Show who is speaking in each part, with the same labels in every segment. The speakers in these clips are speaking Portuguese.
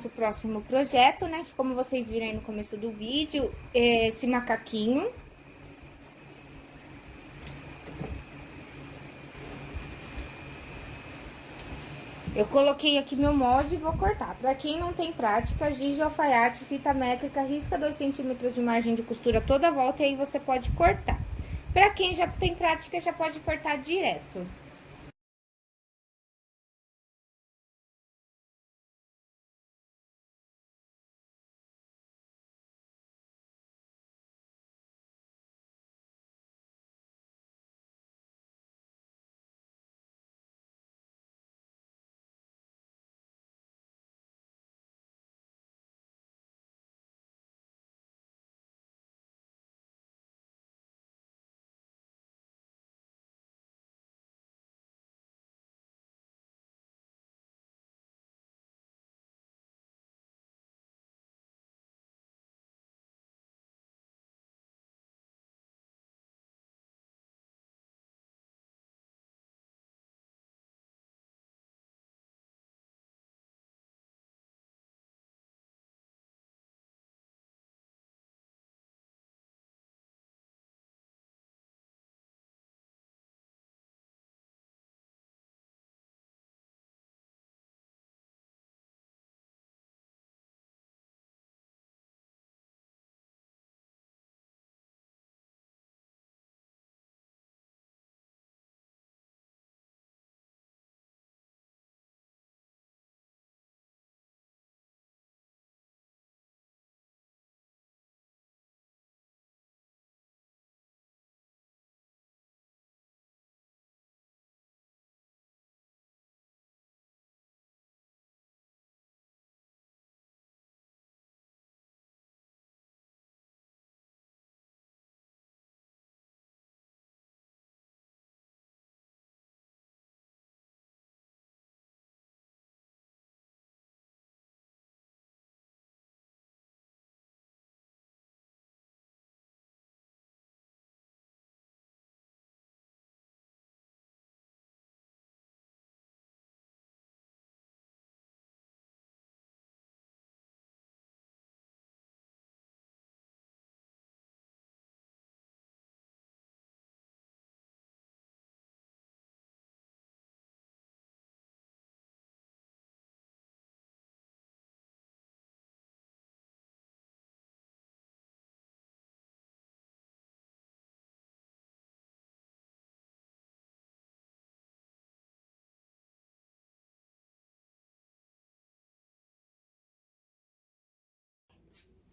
Speaker 1: nosso próximo projeto, né, que como vocês viram aí no começo do vídeo, é esse macaquinho. Eu coloquei aqui meu molde e vou cortar. Para quem não tem prática, giz de alfaiate, fita métrica, risca 2 centímetros de margem de costura toda a volta e aí você pode cortar. Para quem já tem prática, já pode cortar direto.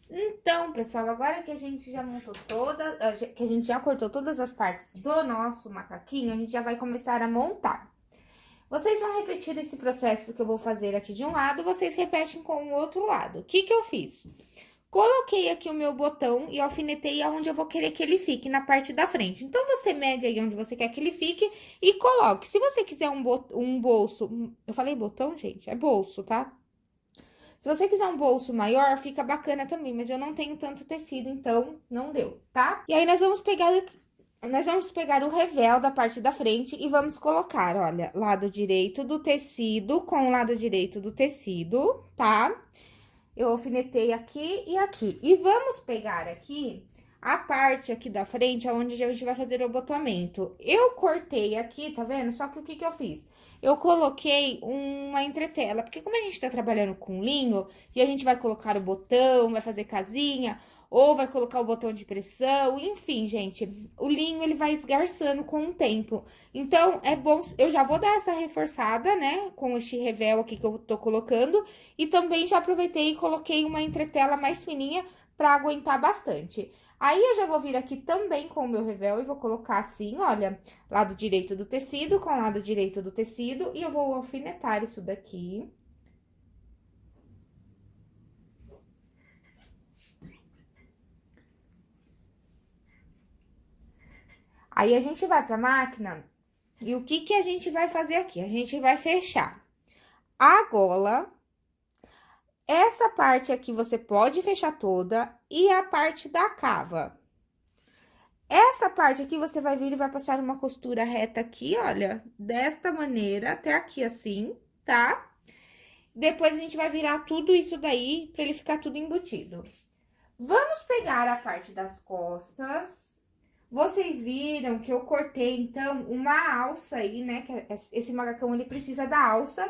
Speaker 1: Então, pessoal, agora que a gente já montou toda, que a gente já cortou todas as partes do nosso macaquinho, a gente já vai começar a montar. Vocês vão repetir esse processo que eu vou fazer aqui de um lado, vocês repetem com o outro lado. O que que eu fiz? Coloquei aqui o meu botão e alfinetei aonde eu vou querer que ele fique, na parte da frente. Então, você mede aí onde você quer que ele fique e coloque. Se você quiser um, um bolso... Eu falei botão, gente? É bolso, tá? Se você quiser um bolso maior, fica bacana também, mas eu não tenho tanto tecido, então não deu, tá? E aí, nós vamos pegar... Nós vamos pegar o revel da parte da frente e vamos colocar, olha, lado direito do tecido com o lado direito do tecido, tá? Eu alfinetei aqui e aqui. E vamos pegar aqui a parte aqui da frente, onde a gente vai fazer o abotoamento. Eu cortei aqui, tá vendo? Só que o que que eu fiz? eu coloquei uma entretela, porque como a gente tá trabalhando com linho, e a gente vai colocar o botão, vai fazer casinha, ou vai colocar o botão de pressão, enfim, gente, o linho ele vai esgarçando com o tempo. Então, é bom, eu já vou dar essa reforçada, né, com este revel aqui que eu tô colocando, e também já aproveitei e coloquei uma entretela mais fininha pra aguentar bastante. Aí, eu já vou vir aqui também com o meu revel e vou colocar assim, olha, lado direito do tecido com lado direito do tecido, e eu vou alfinetar isso daqui. Aí, a gente vai pra máquina, e o que que a gente vai fazer aqui? A gente vai fechar a gola essa parte aqui você pode fechar toda e a parte da cava. Essa parte aqui você vai vir e vai passar uma costura reta aqui, olha, desta maneira, até aqui assim, tá? Depois a gente vai virar tudo isso daí pra ele ficar tudo embutido. Vamos pegar a parte das costas. Vocês viram que eu cortei, então, uma alça aí, né? Que é esse macacão, ele precisa da alça.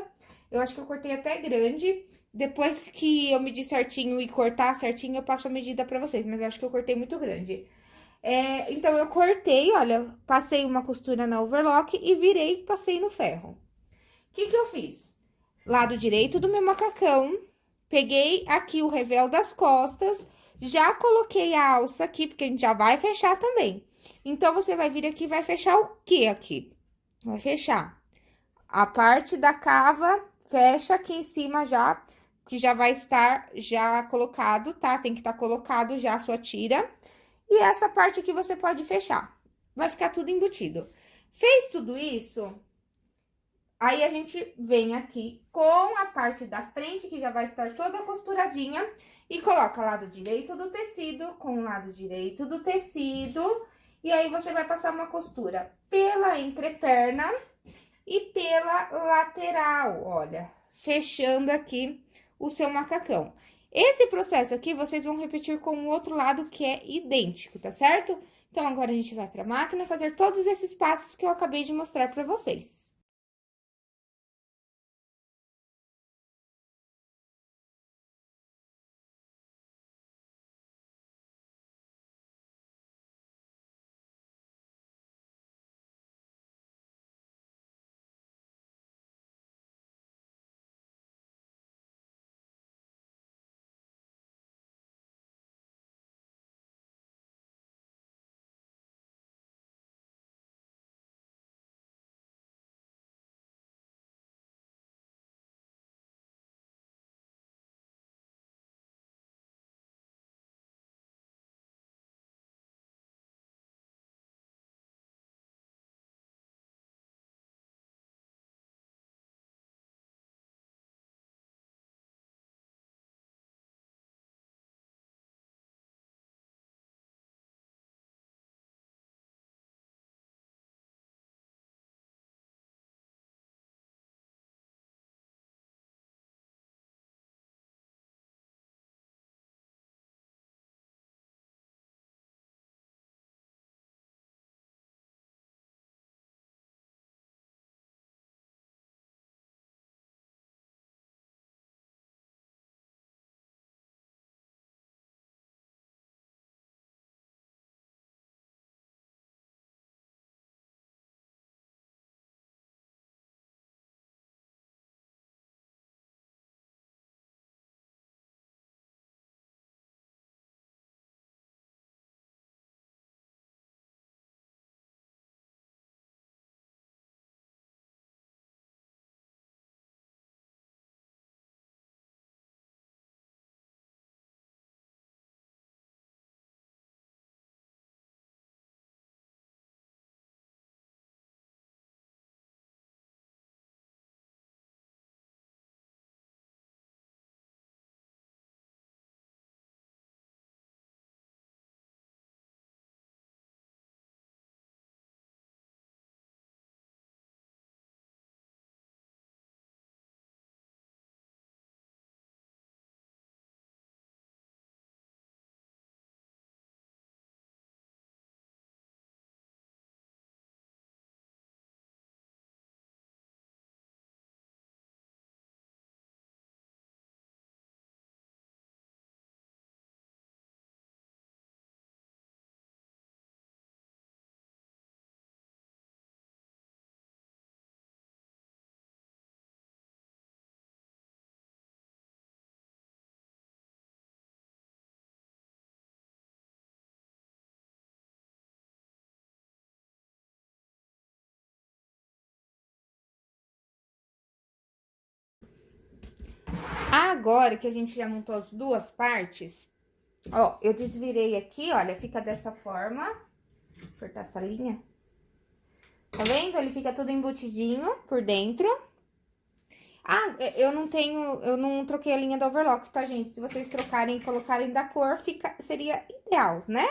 Speaker 1: Eu acho que eu cortei até grande. Depois que eu medir certinho e cortar certinho, eu passo a medida pra vocês. Mas eu acho que eu cortei muito grande. É, então, eu cortei, olha, passei uma costura na overlock e virei, passei no ferro. O que que eu fiz? Lado direito do meu macacão, peguei aqui o revel das costas, já coloquei a alça aqui, porque a gente já vai fechar também. Então, você vai vir aqui e vai fechar o que aqui? Vai fechar a parte da cava, fecha aqui em cima já, que já vai estar já colocado, tá? Tem que estar tá colocado já a sua tira. E essa parte aqui você pode fechar. Vai ficar tudo embutido. Fez tudo isso, aí a gente vem aqui com a parte da frente, que já vai estar toda costuradinha, e coloca lado direito do tecido com o lado direito do tecido. E aí, você vai passar uma costura pela entreperna e pela lateral, olha, fechando aqui o seu macacão. Esse processo aqui, vocês vão repetir com o outro lado que é idêntico, tá certo? Então, agora a gente vai pra máquina fazer todos esses passos que eu acabei de mostrar pra vocês. Agora que a gente já montou as duas partes, ó, eu desvirei aqui, olha, fica dessa forma. Vou cortar essa linha. Tá vendo? Ele fica tudo embutidinho por dentro. Ah, eu não tenho, eu não troquei a linha do overlock, tá, gente? Se vocês trocarem e colocarem da cor, fica, seria ideal, né?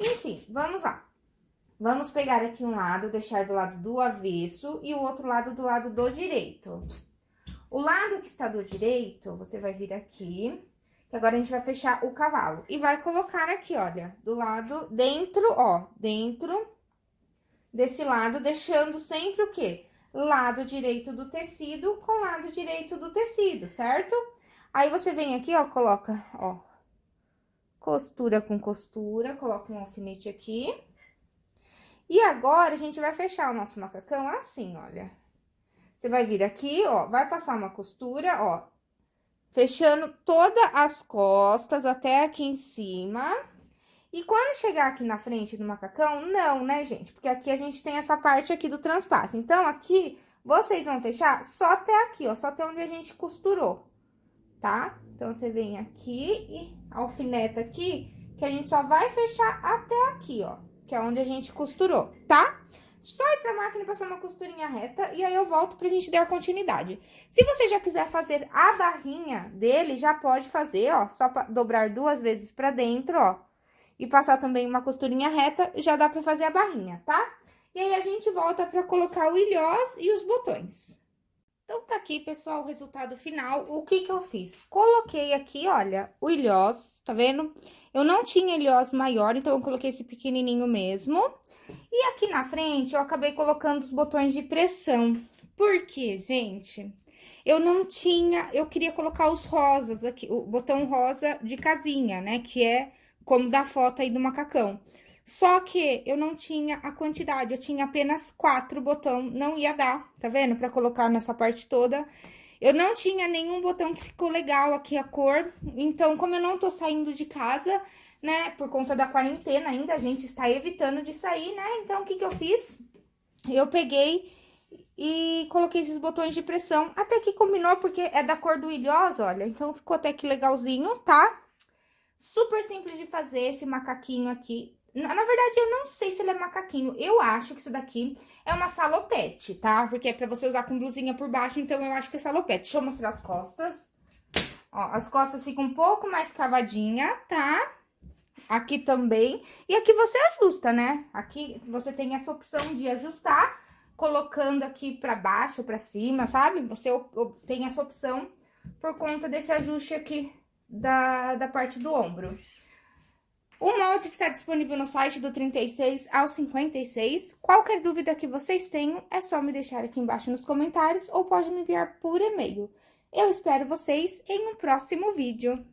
Speaker 1: Enfim, vamos lá. Vamos pegar aqui um lado, deixar do lado do avesso e o outro lado do lado do direito. O lado que está do direito, você vai vir aqui, que agora a gente vai fechar o cavalo. E vai colocar aqui, olha, do lado, dentro, ó, dentro desse lado, deixando sempre o quê? Lado direito do tecido com lado direito do tecido, certo? Aí, você vem aqui, ó, coloca, ó, costura com costura, coloca um alfinete aqui. E agora, a gente vai fechar o nosso macacão assim, olha. Você vai vir aqui, ó, vai passar uma costura, ó, fechando todas as costas até aqui em cima. E quando chegar aqui na frente do macacão, não, né, gente? Porque aqui a gente tem essa parte aqui do transpasso. Então, aqui, vocês vão fechar só até aqui, ó, só até onde a gente costurou, tá? Então, você vem aqui e alfineta aqui, que a gente só vai fechar até aqui, ó, que é onde a gente costurou, tá? Só ir pra máquina passar uma costurinha reta e aí eu volto pra gente dar continuidade. Se você já quiser fazer a barrinha dele, já pode fazer, ó, só dobrar duas vezes pra dentro, ó, e passar também uma costurinha reta, já dá pra fazer a barrinha, tá? E aí, a gente volta pra colocar o ilhós e os botões. Então, tá aqui, pessoal, o resultado final. O que que eu fiz? Coloquei aqui, olha, o ilhós, tá vendo? Eu não tinha ilhós maior, então eu coloquei esse pequenininho mesmo. E aqui na frente, eu acabei colocando os botões de pressão. Por quê, gente? Eu não tinha... Eu queria colocar os rosas aqui, o botão rosa de casinha, né? Que é como da foto aí do macacão. Só que eu não tinha a quantidade, eu tinha apenas quatro botão, não ia dar, tá vendo? Pra colocar nessa parte toda. Eu não tinha nenhum botão que ficou legal aqui a cor, então como eu não tô saindo de casa, né, por conta da quarentena ainda, a gente está evitando de sair, né? Então, o que que eu fiz? Eu peguei e coloquei esses botões de pressão, até que combinou, porque é da cor do ilhós, olha, então ficou até que legalzinho, tá? Super simples de fazer esse macaquinho aqui, na, na, verdade, eu não sei se ele é macaquinho. Eu acho que isso daqui é uma salopete, tá? Porque é pra você usar com blusinha por baixo, então eu acho que é salopete. Deixa eu mostrar as costas. Ó, as costas ficam um pouco mais cavadinha, tá? Aqui também. E aqui você ajusta, né? Aqui você tem essa opção de ajustar, colocando aqui pra baixo pra cima, sabe? Você tem essa opção por conta desse ajuste aqui da, da parte do ombro. O molde está disponível no site do 36 ao 56. Qualquer dúvida que vocês tenham, é só me deixar aqui embaixo nos comentários ou pode me enviar por e-mail. Eu espero vocês em um próximo vídeo.